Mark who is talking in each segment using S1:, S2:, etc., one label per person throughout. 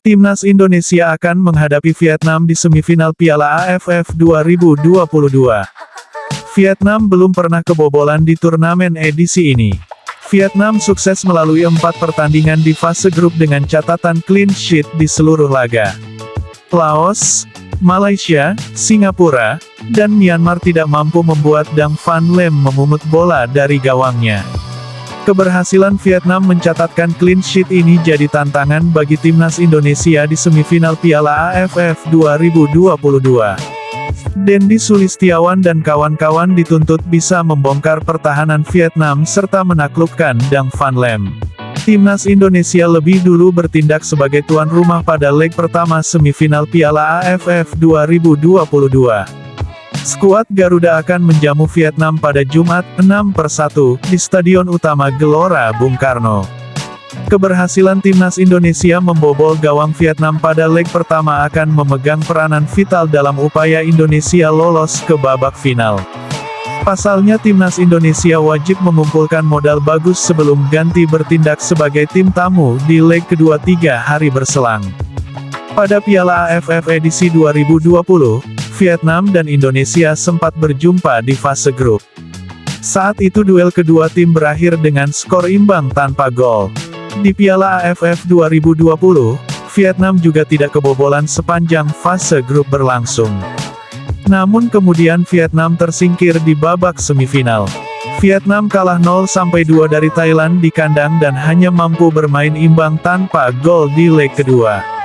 S1: Timnas Indonesia akan menghadapi Vietnam di semifinal Piala AFF 2022. Vietnam belum pernah kebobolan di turnamen edisi ini. Vietnam sukses melalui empat pertandingan di fase grup dengan catatan clean sheet di seluruh laga. Laos, Malaysia, Singapura, dan Myanmar tidak mampu membuat Dang Van Lem memumut bola dari gawangnya. Keberhasilan Vietnam mencatatkan clean sheet ini jadi tantangan bagi timnas Indonesia di semifinal Piala AFF 2022. Dendi Sulistiawan dan kawan-kawan dituntut bisa membongkar pertahanan Vietnam serta menaklukkan Dang Van Lem. Timnas Indonesia lebih dulu bertindak sebagai tuan rumah pada leg pertama semifinal Piala AFF 2022. Skuad Garuda akan menjamu Vietnam pada Jumat, 6 per 1, di Stadion Utama Gelora Bung Karno. Keberhasilan timnas Indonesia membobol gawang Vietnam pada leg pertama akan memegang peranan vital dalam upaya Indonesia lolos ke babak final. Pasalnya timnas Indonesia wajib mengumpulkan modal bagus sebelum ganti bertindak sebagai tim tamu di leg kedua tiga hari berselang. Pada Piala AFF edisi 2020, Vietnam dan Indonesia sempat berjumpa di fase grup. Saat itu duel kedua tim berakhir dengan skor imbang tanpa gol. Di Piala AFF 2020, Vietnam juga tidak kebobolan sepanjang fase grup berlangsung. Namun kemudian Vietnam tersingkir di babak semifinal. Vietnam kalah 0-2 dari Thailand di kandang dan hanya mampu bermain imbang tanpa gol di leg kedua.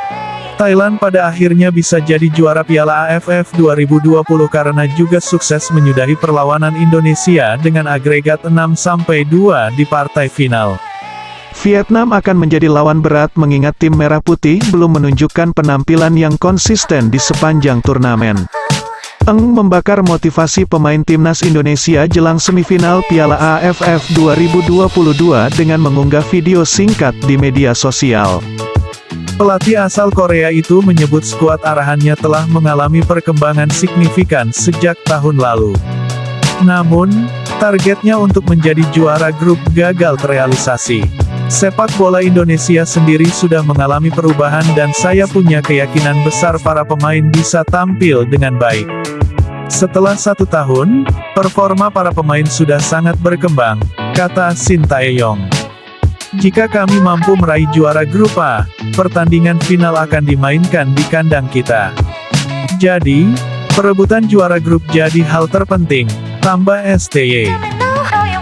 S1: Thailand pada akhirnya bisa jadi juara Piala AFF 2020 karena juga sukses menyudahi perlawanan Indonesia dengan agregat 6-2 di partai final.
S2: Vietnam akan menjadi lawan berat mengingat tim Merah Putih belum menunjukkan penampilan yang konsisten di sepanjang turnamen. Eng membakar motivasi pemain timnas Indonesia jelang semifinal Piala AFF 2022 dengan mengunggah video singkat di media sosial.
S1: Pelatih asal Korea itu menyebut skuad arahannya telah mengalami perkembangan signifikan sejak tahun lalu. Namun, targetnya untuk menjadi juara grup gagal terrealisasi. Sepak bola Indonesia sendiri sudah mengalami perubahan dan saya punya keyakinan besar para pemain bisa tampil dengan baik. Setelah satu tahun, performa para pemain sudah sangat berkembang, kata Sintayong. Jika kami mampu meraih juara grup A, pertandingan final akan dimainkan di kandang kita. Jadi, perebutan juara grup jadi hal terpenting, tambah STY.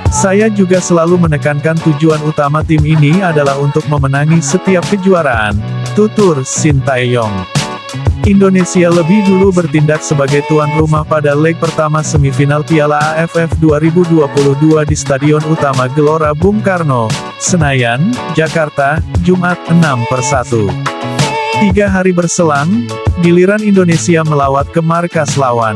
S1: Saya juga selalu menekankan tujuan utama tim ini adalah untuk memenangi setiap kejuaraan, tutur Sintayong. Indonesia lebih dulu bertindak sebagai tuan rumah pada leg pertama semifinal Piala AFF 2022 di Stadion Utama Gelora Bung Karno, Senayan, Jakarta, Jumat 6 per 1. Tiga hari berselang, giliran Indonesia melawat ke markas lawan.